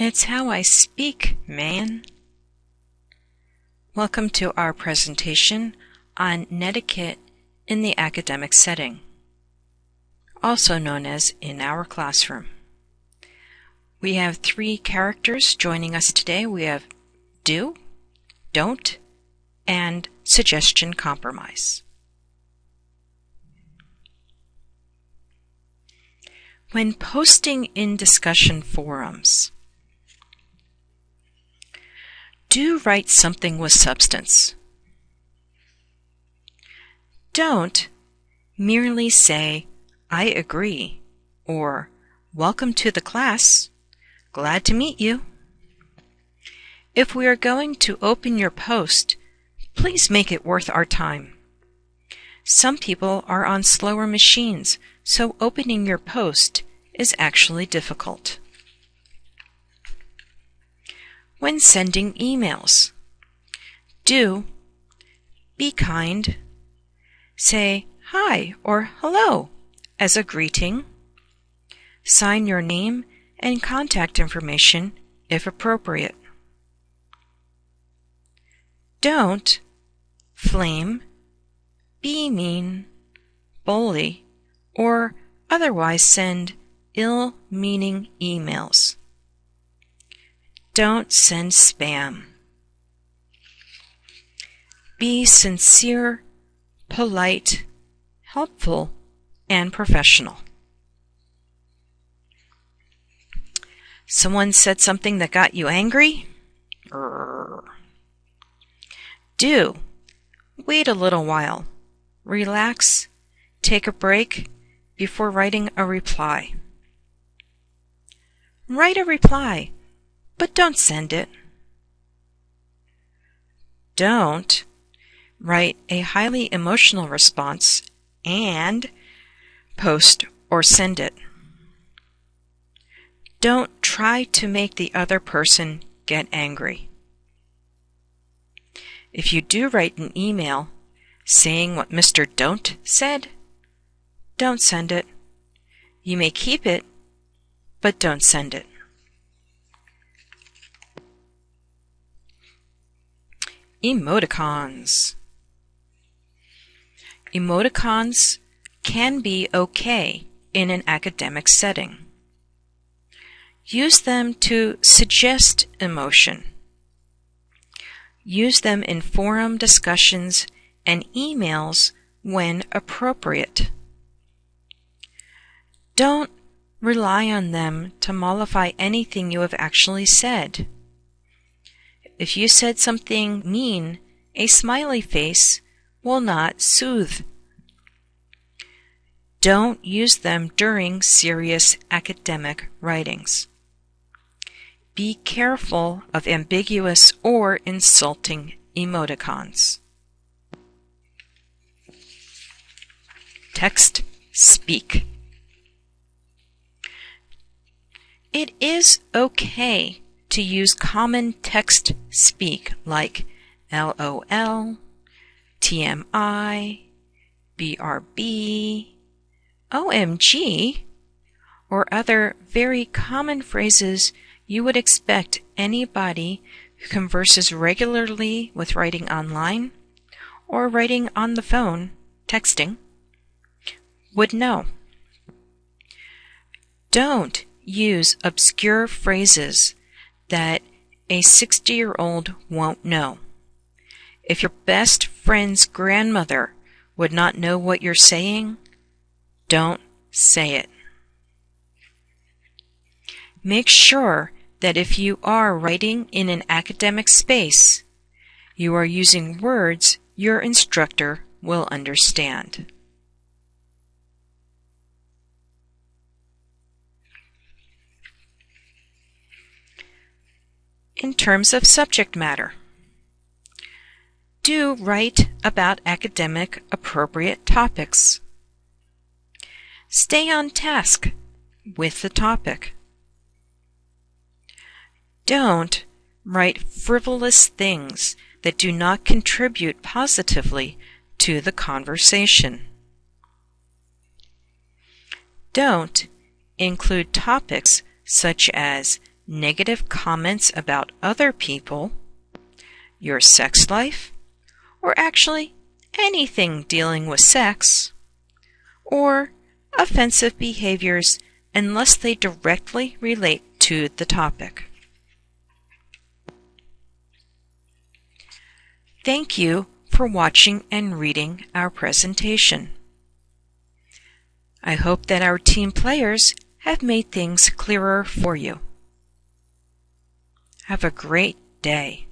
It's how I speak, man. Welcome to our presentation on netiquette in the academic setting, also known as in our classroom. We have three characters joining us today. We have do, don't, and suggestion compromise. When posting in discussion forums, do write something with substance. Don't merely say, I agree, or Welcome to the class. Glad to meet you. If we are going to open your post, please make it worth our time. Some people are on slower machines, so opening your post is actually difficult. When sending emails, do be kind. Say hi or hello as a greeting. Sign your name and contact information if appropriate. Don't flame, be mean, bully, or otherwise send ill meaning emails. Don't send spam. Be sincere, polite, helpful, and professional. Someone said something that got you angry? Do. Wait a little while. Relax. Take a break before writing a reply. Write a reply, but don't send it. Don't write a highly emotional response and post or send it. Don't try to make the other person get angry. If you do write an email saying what Mr. Don't said, don't send it. You may keep it, but don't send it. Emoticons. Emoticons can be okay in an academic setting. Use them to suggest emotion. Use them in forum discussions and emails when appropriate. Don't rely on them to mollify anything you have actually said. If you said something mean, a smiley face will not soothe. Don't use them during serious academic writings. Be careful of ambiguous or insulting emoticons. Text speak. It is okay to use common text speak like LOL, TMI, BRB, OMG, or other very common phrases you would expect anybody who converses regularly with writing online or writing on the phone, texting, would know. Don't use obscure phrases that a 60 year old won't know. If your best friend's grandmother would not know what you're saying, don't say it. Make sure that if you are writing in an academic space, you are using words your instructor will understand. In terms of subject matter, do write about academic appropriate topics. Stay on task with the topic. Don't write frivolous things that do not contribute positively to the conversation. Don't include topics such as negative comments about other people, your sex life, or actually anything dealing with sex, or offensive behaviors unless they directly relate to the topic. Thank you for watching and reading our presentation. I hope that our team players have made things clearer for you. Have a great day.